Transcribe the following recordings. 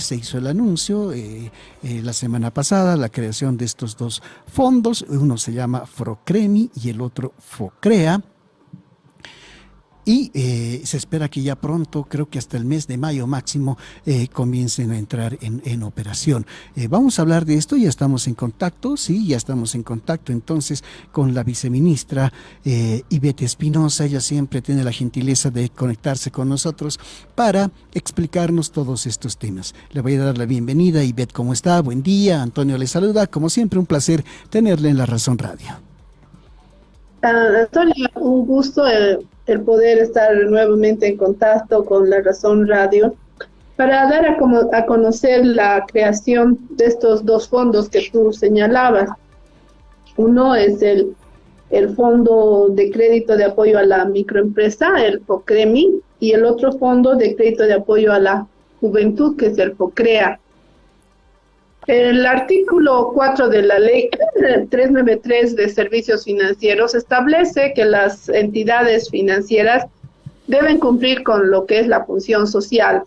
se hizo el anuncio eh, eh, la semana pasada, la creación de estos dos fondos, uno se llama Frocremi y el otro Focrea, y eh, se espera que ya pronto, creo que hasta el mes de mayo máximo, eh, comiencen a entrar en, operación. Eh, vamos a hablar de esto, ya estamos en contacto, sí, ya estamos en contacto entonces con la viceministra Ivete Espinosa, ella siempre tiene la gentileza de conectarse con nosotros para explicarnos todos estos temas. Le voy a dar la bienvenida, Ivette, ¿cómo está? Buen día, Antonio le saluda, como siempre un placer tenerle en la Razón Radio. Ah, Antonio, un gusto el poder estar nuevamente en contacto con la Razón Radio para dar a, a conocer la creación de estos dos fondos que tú señalabas. Uno es el, el Fondo de Crédito de Apoyo a la Microempresa, el FOCREMI, y el otro Fondo de Crédito de Apoyo a la Juventud, que es el FOCREA. El artículo 4 de la ley 393 de servicios financieros establece que las entidades financieras deben cumplir con lo que es la función social.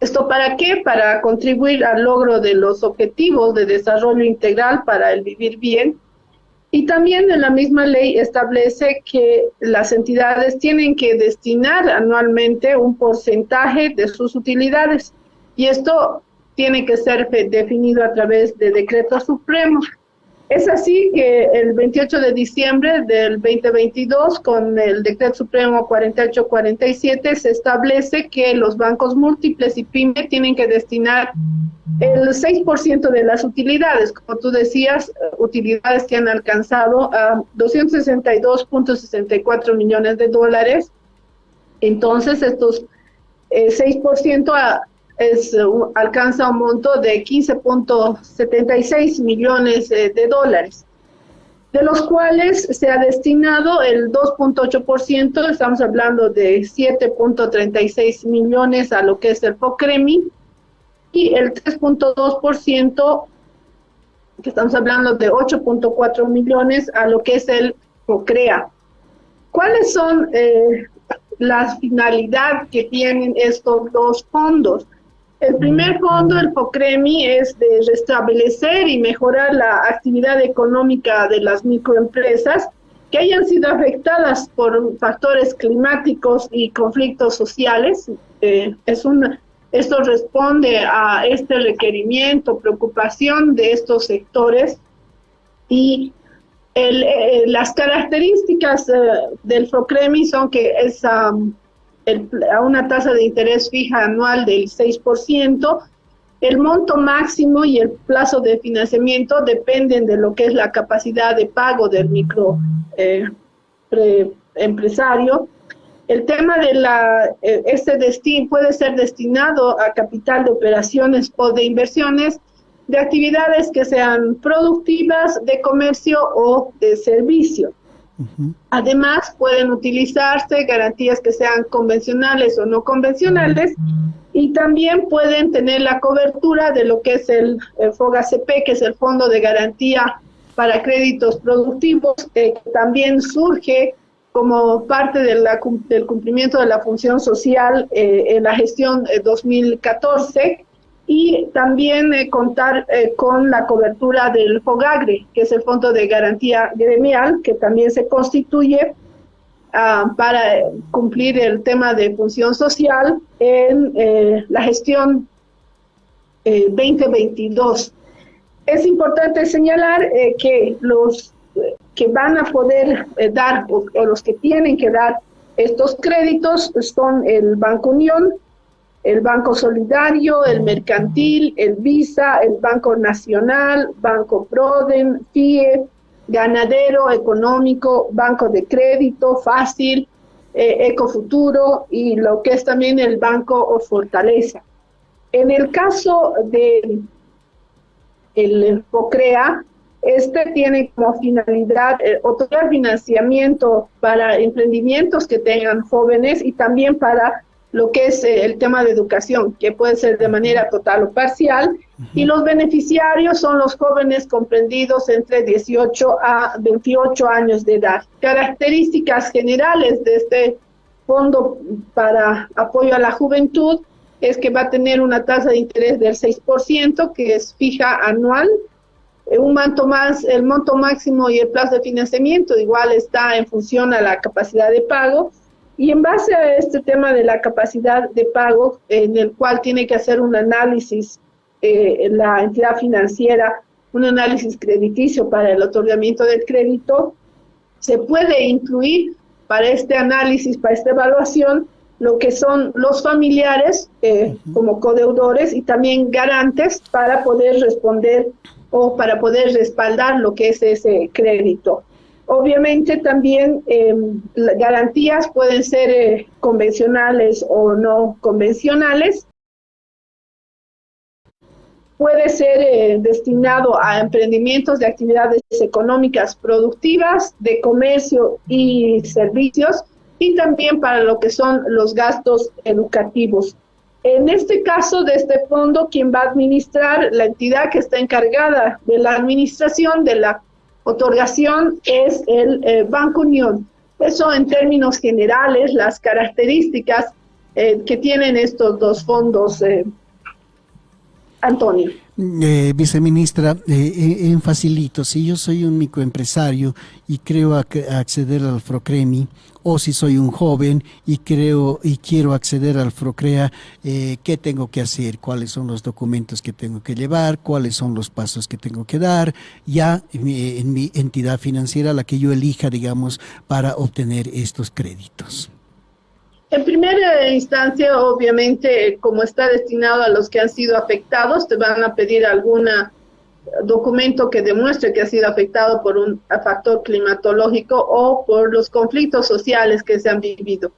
¿Esto para qué? Para contribuir al logro de los objetivos de desarrollo integral para el vivir bien. Y también en la misma ley establece que las entidades tienen que destinar anualmente un porcentaje de sus utilidades. Y esto tiene que ser definido a través de decreto supremo. Es así que el 28 de diciembre del 2022, con el decreto supremo 4847, se establece que los bancos múltiples y PYME tienen que destinar el 6% de las utilidades, como tú decías, utilidades que han alcanzado a 262.64 millones de dólares. Entonces, estos 6% eh, a, es, alcanza un monto de 15.76 millones eh, de dólares, de los cuales se ha destinado el 2.8%, estamos hablando de 7.36 millones a lo que es el FOCREMI, y el 3.2%, que estamos hablando de 8.4 millones a lo que es el FOCREA. ¿Cuáles son eh, las finalidades que tienen estos dos fondos? El primer fondo, el FOCREMI, es de restablecer y mejorar la actividad económica de las microempresas que hayan sido afectadas por factores climáticos y conflictos sociales. Eh, es una, esto responde a este requerimiento, preocupación de estos sectores y eh, las características eh, del FOCREMI son que es a una tasa de interés fija anual del 6%. El monto máximo y el plazo de financiamiento dependen de lo que es la capacidad de pago del micro eh. El tema de la, eh, este destino puede ser destinado a capital de operaciones o de inversiones de actividades que sean productivas, de comercio o de servicio. Además, pueden utilizarse garantías que sean convencionales o no convencionales y también pueden tener la cobertura de lo que es el, FOGACP, que es el Fondo de Garantía para Créditos Productivos, que también surge como parte de del cumplimiento de la función social eh, en la gestión 2014 eh, y también eh, contar eh, con la cobertura del FOGAGRE, que es el Fondo de Garantía Gremial, que también se constituye ah, para cumplir el tema de función social en eh, la gestión 2022. Es importante señalar que los que van a poder dar o los que tienen que dar estos créditos son el Banco Unión, el Banco Solidario, el Mercantil, el Visa, el Banco Nacional, Banco Proden, FIE, Ganadero, Económico, Banco de Crédito, Fácil, eh, Ecofuturo y lo que es también el Banco Fortaleza. En el caso de el FOCREA, este tiene como finalidad eh, otorgar financiamiento para emprendimientos que tengan jóvenes y también para lo que es eh, el tema de educación, que puede ser de manera total o parcial, y los beneficiarios son los jóvenes comprendidos entre 18 a 28 años de edad. Características generales de este fondo para apoyo a la juventud es que va a tener una tasa de interés del 6%, que es fija anual, eh, un monto más, el monto máximo y el plazo de financiamiento igual está en función a la capacidad de pago. Y en base a este tema de la capacidad de pago, en el cual tiene que hacer un análisis eh, la entidad financiera, un análisis crediticio para el otorgamiento del crédito, se puede incluir para este análisis, para esta evaluación, lo que son los familiares eh, como codeudores y también garantes para poder responder o para poder respaldar lo que es ese crédito. Obviamente también em, garantías pueden ser eh, convencionales o no convencionales. Puede ser eh, destinado a emprendimientos de actividades económicas productivas, de comercio y servicios, y también para lo que son los gastos educativos. En este caso de este fondo, quien va a administrar, la entidad que está encargada de la administración de la otorgación es el eh, Banco Unión. Eso en términos generales, las características eh, que tienen estos dos fondos, eh, Antonio. Eh, viceministra, eh, en facilito, si yo soy un microempresario y creo acceder al FROCREMI, o si soy un joven y creo y quiero acceder al FROCREA, eh, ¿qué tengo que hacer? ¿Cuáles son los documentos que tengo que llevar? ¿Cuáles son los pasos que tengo que dar? Ya en mi, en mi entidad financiera, la que yo elija, digamos, para obtener estos créditos. En primera instancia, obviamente, como está destinado a los que han sido afectados, te van a pedir algún documento que demuestre que ha sido afectado por un factor climatológico o por los conflictos sociales que se han vivido.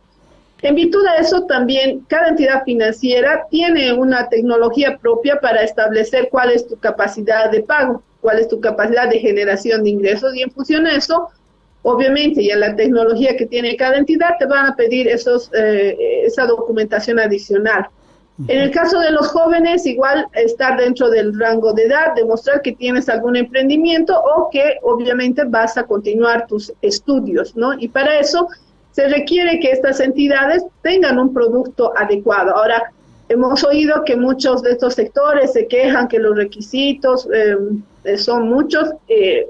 En virtud de eso, también cada entidad financiera tiene una tecnología propia para establecer cuál es tu capacidad de pago, cuál es tu capacidad de generación de ingresos y en función de eso Obviamente, ya la tecnología que tiene cada entidad te van a pedir esos, eh, esa documentación adicional. En el caso de los jóvenes, igual estar dentro del rango de edad, demostrar que tienes algún emprendimiento o que obviamente vas a continuar tus estudios, ¿no? Y para eso se requiere que estas entidades tengan un producto adecuado. Ahora, hemos oído que muchos de estos sectores se quejan que los requisitos eh, son muchos. Eh,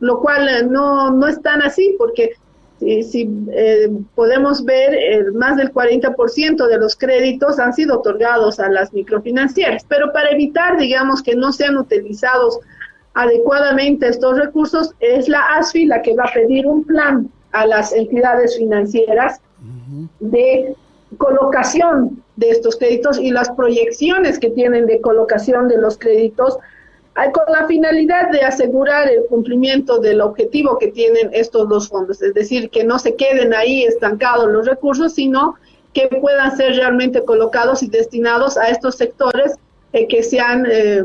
lo cual eh, no, no es tan así, porque si, eh, podemos ver, eh, más del 40% de los créditos han sido otorgados a las microfinancieras, pero para evitar, digamos, que no sean utilizados adecuadamente estos recursos, es la ASFI la que va a pedir un plan a las entidades financieras de colocación de estos créditos y las proyecciones que tienen de colocación de los créditos con la finalidad de asegurar el cumplimiento del objetivo que tienen estos dos fondos, es decir, que no se queden ahí estancados los recursos, sino que puedan ser realmente colocados y destinados a estos sectores eh, que se han eh,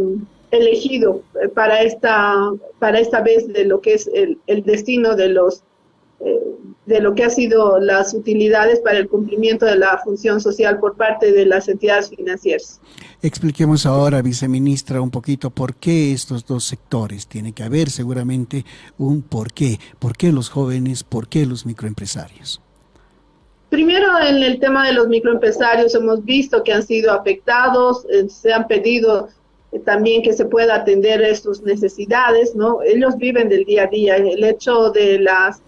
elegido eh, para esta para esta vez de lo que es el, el destino de los de lo que ha sido las utilidades para el cumplimiento de la función social por parte de las entidades financieras. Expliquemos ahora, viceministra, un poquito por qué estos dos sectores. Tiene que haber seguramente un por qué. ¿Por qué los jóvenes? ¿Por qué los microempresarios? Primero, en el tema de los microempresarios hemos visto que han sido afectados, eh, se han pedido eh, también que se pueda atender sus necesidades, ¿no? Ellos viven del día a día. El hecho de las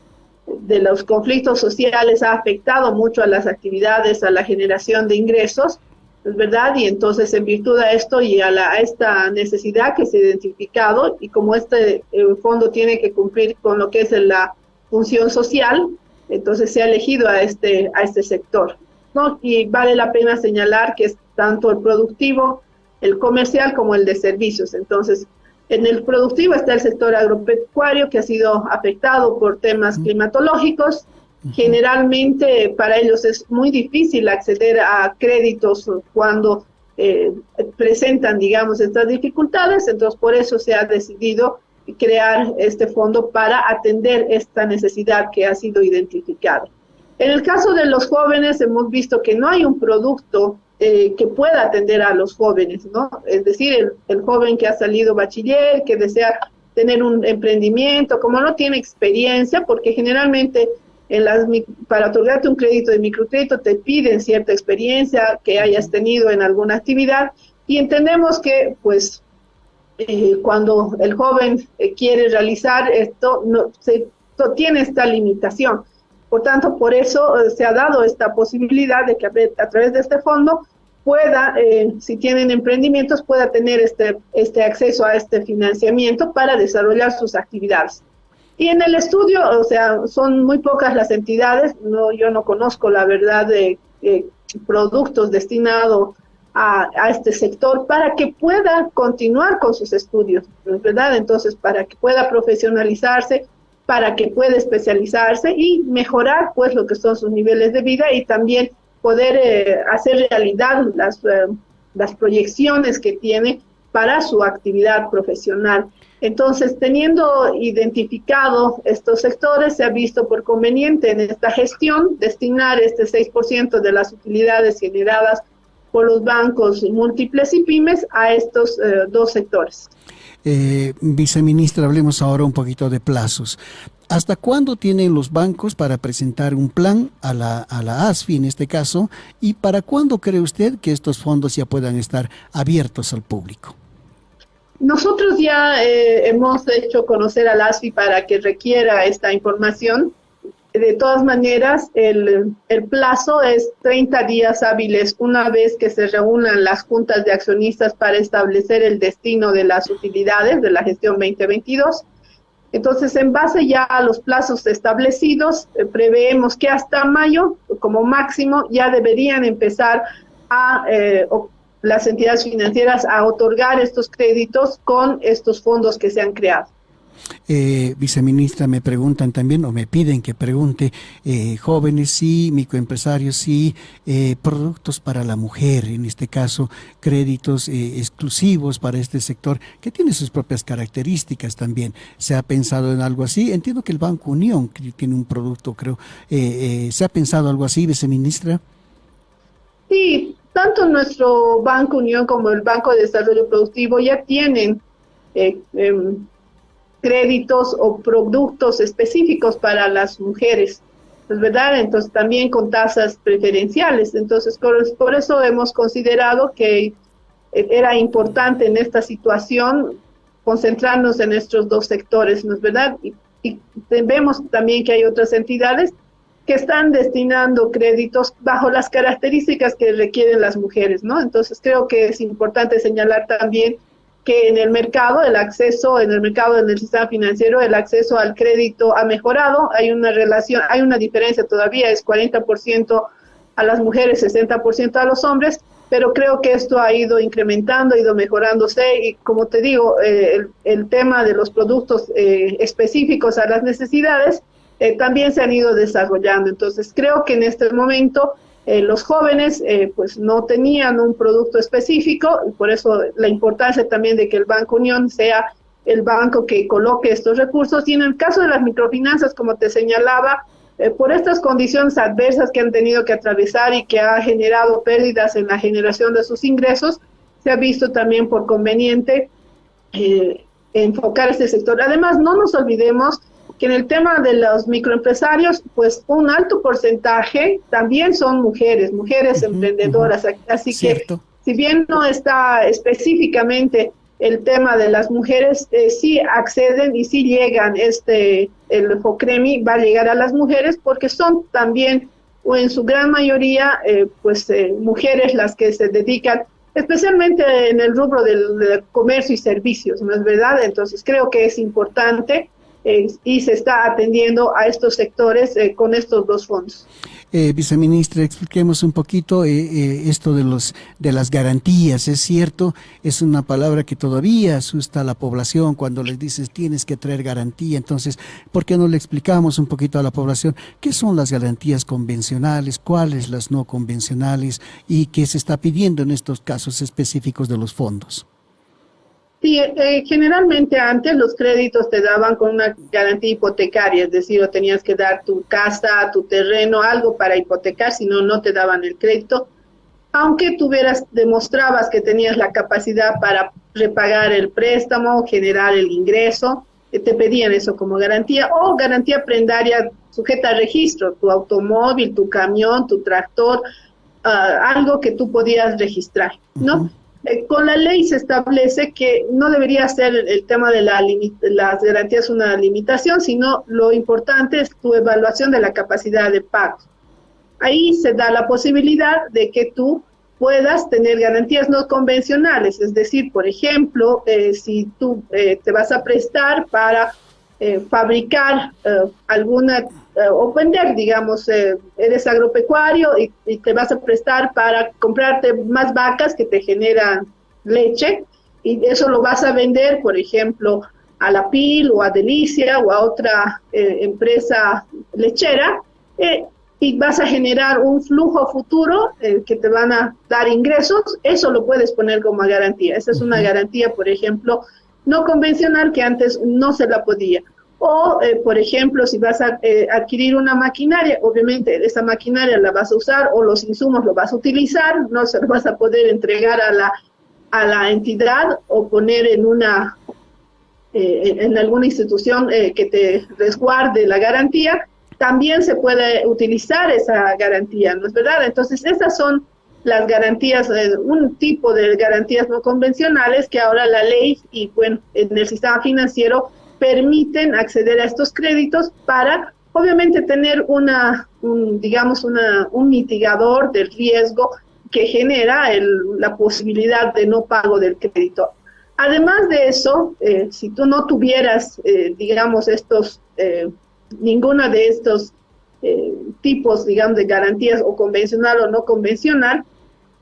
de los conflictos sociales ha afectado mucho a las actividades, a la generación de ingresos, es verdad, y entonces en virtud de esto y a, la, esta necesidad que se ha identificado, y como este eh, fondo tiene que cumplir con lo que es la función social, entonces se ha elegido a este, a este sector. ¿no? Y vale la pena señalar que es tanto el productivo, el comercial como el de servicios. Entonces, en el productivo está el sector agropecuario que ha sido afectado por temas climatológicos. Generalmente para ellos es muy difícil acceder a créditos cuando eh, presentan, digamos, estas dificultades. Entonces, por eso se ha decidido crear este fondo para atender esta necesidad que ha sido identificada. En el caso de los jóvenes, hemos visto que no hay un producto eh, que pueda atender a los jóvenes, ¿no? Es decir, el, joven que ha salido bachiller, que desea tener un emprendimiento, como no tiene experiencia, porque generalmente en las, para otorgarte un crédito de microcrédito te piden cierta experiencia que hayas tenido en alguna actividad y entendemos que pues eh, cuando el joven eh, quiere realizar esto no se tiene esta limitación. Por tanto, por eso eh, se ha dado esta posibilidad de que a, través de este fondo pueda, si tienen emprendimientos, pueda tener este, este acceso a este financiamiento para desarrollar sus actividades. Y en el estudio, o sea, son muy pocas las entidades, no, yo no conozco la verdad de productos destinados a, a, este sector para que pueda continuar con sus estudios, ¿verdad? Entonces, para que pueda profesionalizarse, para que pueda especializarse y mejorar, pues, lo que son sus niveles de vida y también poder eh, hacer realidad las, eh, las proyecciones que tiene para su actividad profesional. Entonces, teniendo identificado estos sectores, se ha visto por conveniente en esta gestión destinar este 6% de las utilidades generadas por los bancos múltiples y pymes a estos eh, dos sectores. Eh, viceministra, hablemos ahora un poquito de plazos. ¿Hasta cuándo tienen los bancos para presentar un plan a la, a la ASFI en este caso? ¿Y para cuándo cree usted que estos fondos ya puedan estar abiertos al público? Nosotros ya eh, hemos hecho conocer al ASFI para que requiera esta información. De todas maneras, el, plazo es 30 días hábiles una vez que se reúnan las juntas de accionistas para establecer el destino de las utilidades de la gestión 2022. Entonces, en base ya a los plazos establecidos, eh, preveemos que hasta mayo, como máximo, ya deberían empezar a eh, las entidades financieras a otorgar estos créditos con estos fondos que se han creado. Eh, viceministra, me preguntan también o me piden que pregunte eh, jóvenes sí, microempresarios sí, eh, productos para la mujer, en este caso créditos eh, exclusivos para este sector que tiene sus propias características también. ¿Se ha pensado en algo así? Entiendo que el Banco Unión tiene un producto, creo. ¿Se ha pensado algo así, viceministra? Sí, tanto nuestro Banco Unión como el Banco de Desarrollo Productivo ya tienen em, créditos o productos específicos para las mujeres, ¿es verdad? Entonces también con tasas preferenciales. Entonces por, eso hemos considerado que era importante en esta situación concentrarnos en estos dos sectores, ¿no es verdad? Y, y vemos también que hay otras entidades que están destinando créditos bajo las características que requieren las mujeres, ¿no? Entonces creo que es importante señalar también que en el mercado, el acceso, en el mercado, en el sistema financiero, el acceso al crédito ha mejorado, hay una relación, hay una diferencia todavía, es 40% a las mujeres, 60% a los hombres, pero creo que esto ha ido incrementando, ha ido mejorándose y como te digo, eh, el, tema de los productos eh, específicos a las necesidades, eh, también se han ido desarrollando. Entonces, creo que en este momento eh, los jóvenes eh, pues no tenían un producto específico y por eso la importancia también de que el Banco Unión sea el banco que coloque estos recursos. Y en el caso de las microfinanzas, como te señalaba, por estas condiciones adversas que han tenido que atravesar y que ha generado pérdidas en la generación de sus ingresos, se ha visto también por conveniente enfocar este sector. Además, no nos olvidemos que en el tema de los microempresarios, pues un alto porcentaje también son mujeres, mujeres emprendedoras. Así que, si bien no está específicamente el tema de las mujeres, eh, sí acceden y sí llegan, este, el FOCREMI va a llegar a las mujeres porque son también, o en su gran mayoría, eh, pues eh, mujeres las que se dedican especialmente en el rubro del, del, comercio y servicios, ¿no es verdad? Entonces creo que es importante y se está atendiendo a estos sectores eh, con estos dos fondos. Eh, viceministra, expliquemos un poquito eh, eh, esto de los de las garantías. Es cierto, es una palabra que todavía asusta a la población cuando les dices tienes que traer garantía. Entonces, ¿por qué no le explicamos un poquito a la población qué son las garantías convencionales, cuáles las no convencionales y qué se está pidiendo en estos casos específicos de los fondos? Sí, eh, generalmente antes los créditos te daban con una garantía hipotecaria, es decir, o tenías que dar tu casa, tu terreno, algo para hipotecar, si no, no te daban el crédito. Aunque tuvieras, demostrabas que tenías la capacidad para repagar el préstamo, generar el ingreso, eh, te pedían eso como garantía, o garantía prendaria sujeta a registro, tu automóvil, tu camión, tu tractor, ah, algo que tú podías registrar, ¿no? Eh, con la ley se establece que no debería ser el, tema de la las garantías una limitación, sino lo importante es tu evaluación de la capacidad de pago. Ahí se da la posibilidad de que tú puedas tener garantías no convencionales, es decir, por ejemplo, eh, si tú eh, te vas a prestar para fabricar alguna o vender, digamos, eres agropecuario y, te vas a prestar para comprarte más vacas que te generan leche y eso lo vas a vender, por ejemplo, a la PIL o a Delicia o a otra empresa lechera y vas a generar un flujo futuro eh, que te van a dar ingresos, eso lo puedes poner como garantía. Esa es una garantía, por ejemplo, no convencional que antes no se la podía. O, eh, por ejemplo, si vas a eh, adquirir una maquinaria, obviamente esa maquinaria la vas a usar o los insumos lo vas a utilizar, no se lo vas a poder entregar a la, a la entidad o poner en una en alguna institución que te resguarde la garantía, también se puede utilizar esa garantía, ¿no es verdad? Entonces, esas son las garantías, eh, un tipo de garantías no convencionales que ahora la ley y bueno, en el sistema financiero permiten acceder a estos créditos para obviamente tener una, digamos, una, un mitigador del riesgo que genera la posibilidad de no pago del crédito. Además de eso, eh, si tú no tuvieras, eh, digamos, estos ninguna de estos eh, tipos, digamos, de garantías o convencional o no convencional,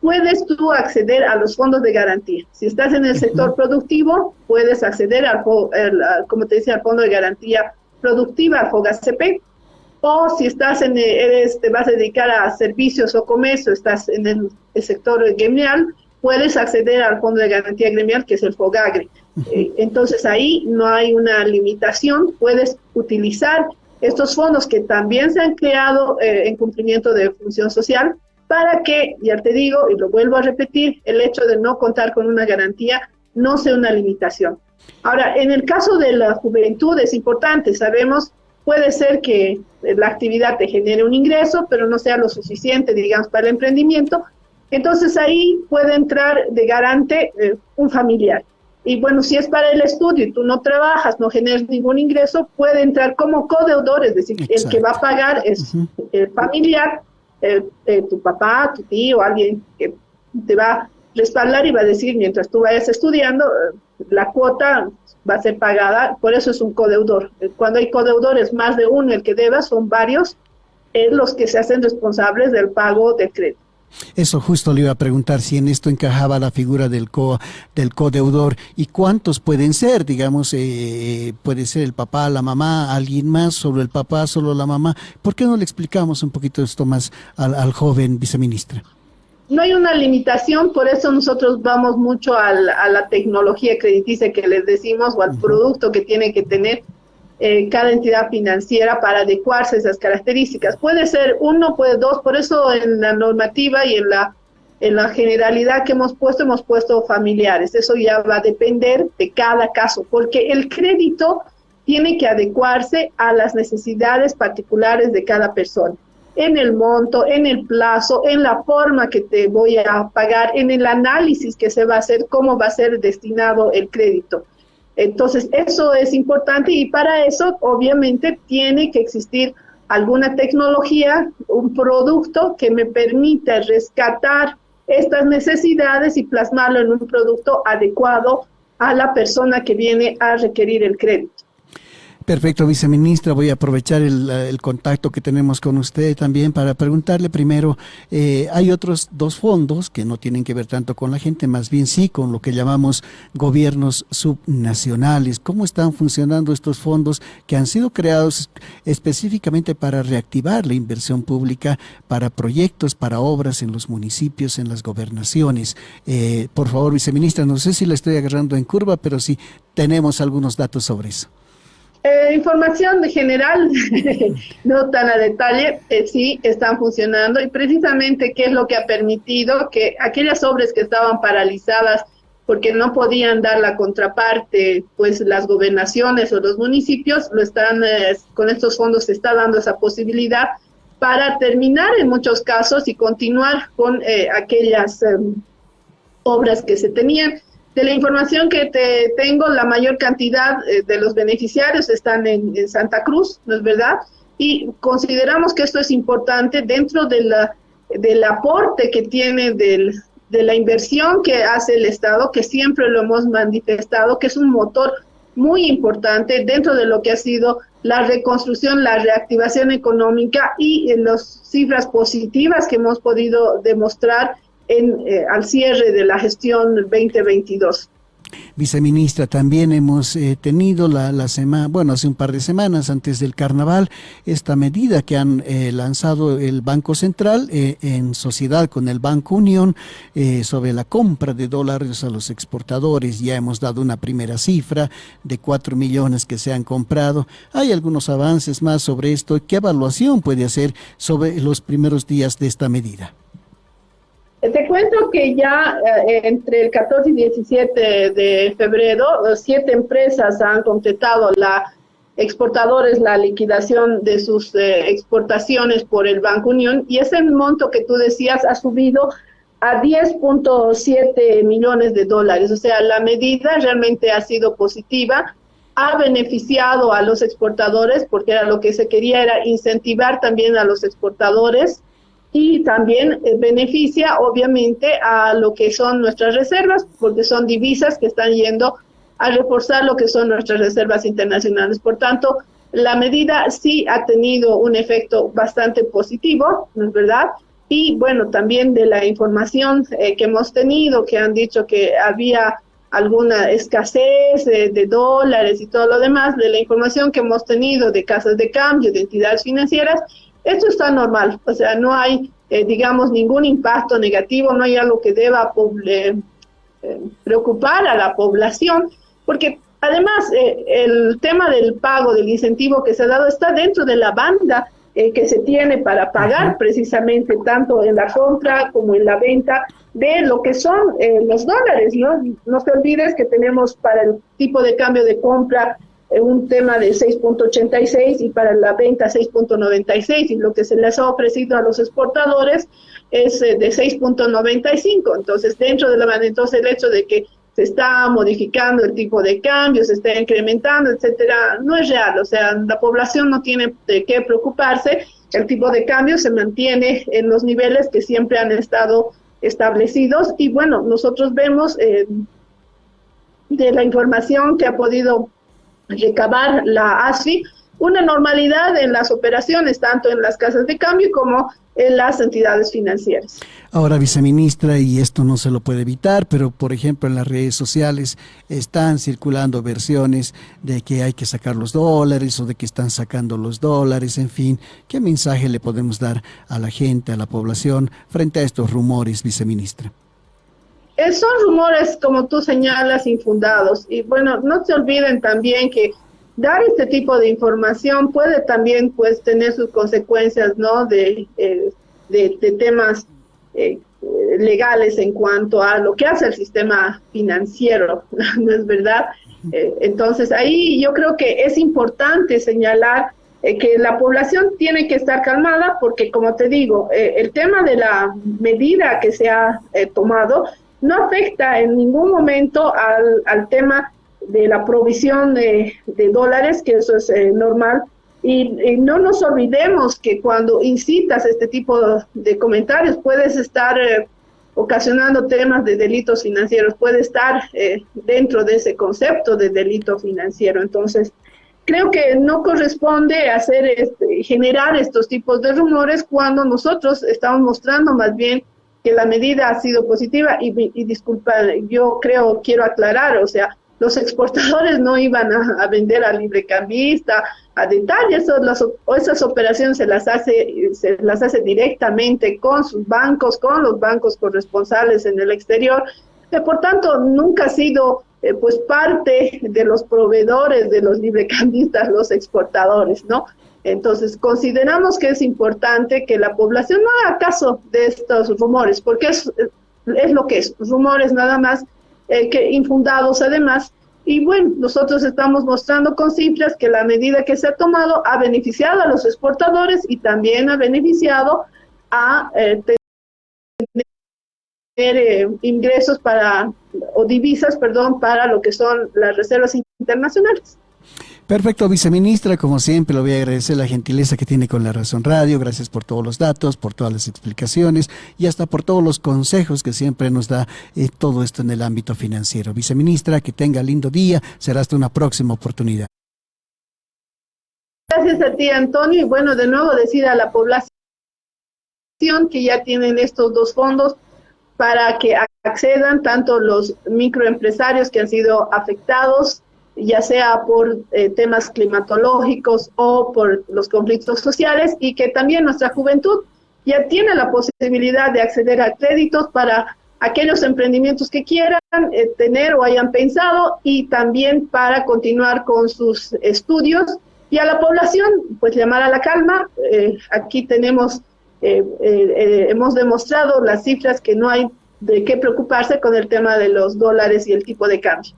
puedes tú acceder a los fondos de garantía. Si estás en el sector productivo, puedes acceder al, como te decía, al fondo de garantía productiva, al FOGACP, o si estás en, eres, te vas a dedicar a servicios o comercio, estás en el, sector gremial, puedes acceder al fondo de garantía gremial, que es el FOGAGRE. Eh, entonces ahí no hay una limitación, puedes utilizar estos fondos que también se han creado eh, en cumplimiento de función social para que, ya te digo y lo vuelvo a repetir, el hecho de no contar con una garantía no sea una limitación. Ahora, en el caso de la juventud es importante, sabemos, puede ser que la actividad te genere un ingreso, pero no sea lo suficiente, digamos, para el emprendimiento. Entonces ahí puede entrar de garante eh, un familiar. Y bueno, si es para el estudio y tú no trabajas, no generas ningún ingreso, puede entrar como codeudor, es decir, el que va a pagar es el familiar, tu papá, tu tío, alguien que te va a respaldar y va a decir, mientras tú vayas estudiando, eh, la cuota va a ser pagada, por eso es un codeudor. Eh, cuando hay codeudores, más de uno el que deba, son varios es los que se hacen responsables del pago del crédito. Eso justo le iba a preguntar si en esto encajaba la figura del co del codeudor y cuántos pueden ser, digamos, eh, puede ser el papá, la mamá, alguien más, solo el papá, solo la mamá. ¿Por qué no le explicamos un poquito esto más al, joven viceministra? No hay una limitación, por eso nosotros vamos mucho a la tecnología crediticia que les decimos o al producto que tiene que tener eh, cada entidad financiera para adecuarse a esas características. Puede ser uno, puede dos, por eso en la normativa y en la, en la generalidad que hemos puesto, hemos puesto familiares. Eso ya va a depender de cada caso, porque el crédito tiene que adecuarse a las necesidades particulares de cada persona en el monto, en el plazo, en la forma que te voy a pagar, en el análisis que se va a hacer, cómo va a ser destinado el crédito. Entonces, eso es importante y para eso obviamente tiene que existir alguna tecnología, un producto que me permita rescatar estas necesidades y plasmarlo en un producto adecuado a la persona que viene a requerir el crédito. Perfecto, viceministra. Voy a aprovechar el, contacto que tenemos con usted también para preguntarle primero, eh, hay otros dos fondos que no tienen que ver tanto con la gente, más bien sí con lo que llamamos gobiernos subnacionales. ¿Cómo están funcionando estos fondos que han sido creados específicamente para reactivar la inversión pública para proyectos, para obras en los municipios, en las gobernaciones? Eh, por favor, viceministra, no sé si la estoy agarrando en curva, pero sí tenemos algunos datos sobre eso. Eh, información general, no tan a detalle, eh, sí están funcionando y precisamente qué es lo que ha permitido que aquellas obras que estaban paralizadas porque no podían dar la contraparte, pues las gobernaciones o los municipios lo están, eh, con estos fondos se está dando esa posibilidad para terminar en muchos casos y continuar con eh, aquellas em, obras que se tenían. De la información que te tengo, la mayor cantidad eh, de los beneficiarios están en, Santa Cruz, ¿no es verdad? Y consideramos que esto es importante dentro de la, del aporte que tiene del, de la inversión que hace el Estado, que siempre lo hemos manifestado, que es un motor muy importante dentro de lo que ha sido la reconstrucción, la reactivación económica y en las cifras positivas que hemos podido demostrar en, eh, al cierre de la gestión 2022. Viceministra, también hemos eh, tenido la, la semana, bueno, hace un par de semanas antes del carnaval, esta medida que han eh, lanzado el Banco Central eh, en sociedad con el Banco Unión sobre la compra de dólares a los exportadores. Ya hemos dado una primera cifra de 4 millones que se han comprado. Hay algunos avances más sobre esto. ¿Qué evaluación puede hacer sobre los primeros días de esta medida? Te cuento que ya eh, entre el 14 y 17 de febrero, siete empresas han completado la exportadores la liquidación de sus eh, exportaciones por el Banco Unión y ese monto que tú decías ha subido a 10.7 millones de dólares. O sea, la medida realmente ha sido positiva, ha beneficiado a los exportadores porque era lo que se quería era incentivar también a los exportadores y también eh, beneficia obviamente a lo que son nuestras reservas, porque son divisas que están yendo a reforzar lo que son nuestras reservas internacionales. Por tanto, la medida sí ha tenido un efecto bastante positivo, ¿no es verdad? Y bueno, también de la información eh, que hemos tenido, que han dicho que había alguna escasez de, de, dólares y todo lo demás, de la información que hemos tenido de casas de cambio, de entidades financieras, esto está normal, o sea, no hay, eh, digamos, ningún impacto negativo, no hay algo que deba eh, eh, preocupar a la población, porque además el tema del pago, del incentivo que se ha dado está dentro de la banda que se tiene para pagar precisamente tanto en la compra como en la venta de lo que son los dólares, ¿no? No te olvides que tenemos para el tipo de cambio de compra un tema de 6.86 y para la venta 6.96 y lo que se les ha ofrecido a los exportadores es eh, de 6.95. Entonces, dentro de la entonces el hecho de que se está modificando el tipo de cambio, se está incrementando, etcétera, no es real. O sea, la población no tiene de qué preocuparse. El tipo de cambio se mantiene en los niveles que siempre han estado establecidos. Y bueno, nosotros vemos eh, de la información que ha podido recabar la ASFI una normalidad en las operaciones, tanto en las casas de cambio como en las entidades financieras. Ahora, viceministra, y esto no se lo puede evitar, pero por ejemplo en las redes sociales están circulando versiones de que hay que sacar los dólares o de que están sacando los dólares, en fin, ¿qué mensaje le podemos dar a la gente, a la población frente a estos rumores, viceministra? Eh, son rumores, como tú señalas, infundados. Y bueno, no se olviden también que dar este tipo de información puede también pues tener sus consecuencias, ¿no? De, eh, de, temas eh, legales en cuanto a lo que hace el sistema financiero, ¿no es verdad? entonces ahí yo creo que es importante señalar que la población tiene que estar calmada porque como te digo, el tema de la medida que se ha tomado no afecta en ningún momento al, al tema de la provisión de, de, dólares, que eso es eh, normal. Y, no nos olvidemos que cuando incitas este tipo de comentarios puedes estar eh, ocasionando temas de delitos financieros, puede estar eh, dentro de ese concepto de delito financiero. Entonces, creo que no corresponde hacer este, generar estos tipos de rumores cuando nosotros estamos mostrando más bien que la medida ha sido positiva y, disculpa, yo creo, quiero aclarar, o sea, los exportadores no iban a, vender al librecambista a detalle, las, esas operaciones se las hace se las hace directamente con sus bancos, con los bancos corresponsales en el exterior, que por tanto nunca ha sido eh, pues parte de los proveedores de los librecambistas, los exportadores, ¿no? Entonces, consideramos que es importante que la población no haga caso de estos rumores, porque es, es lo que es, rumores nada más eh, que infundados además. Y bueno, nosotros estamos mostrando con cifras que la medida que se ha tomado ha beneficiado a los exportadores y también ha beneficiado a eh, tener eh, ingresos para, o divisas, perdón, para lo que son las reservas internacionales. Perfecto, viceministra, como siempre, le voy a agradecer la gentileza que tiene con la Razón Radio, gracias por todos los datos, por todas las explicaciones y hasta por todos los consejos que siempre nos da eh, todo esto en el ámbito financiero. Viceministra, que tenga lindo día, será hasta una próxima oportunidad. Gracias a ti, Antonio, y bueno, de nuevo decir a la población que ya tienen estos dos fondos para que accedan tanto los microempresarios que han sido afectados ya sea por eh, temas climatológicos o por los conflictos sociales, y que también nuestra juventud ya tiene la posibilidad de acceder a créditos para aquellos emprendimientos que quieran eh, tener o hayan pensado y también para continuar con sus estudios y a la población pues llamar a la calma. Eh, aquí tenemos, hemos demostrado las cifras que no hay de qué preocuparse con el tema de los dólares y el tipo de cambio.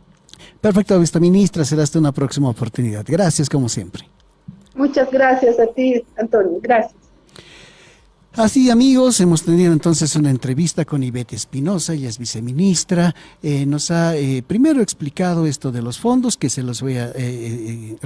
Perfecto, ministra, será hasta una próxima oportunidad. Gracias, como siempre. Muchas gracias a ti, Antonio. Gracias. Así amigos, hemos tenido entonces una entrevista con Ivette Espinosa, ella es viceministra, eh, nos ha eh, primero explicado esto de los fondos, que se los voy a... Eh,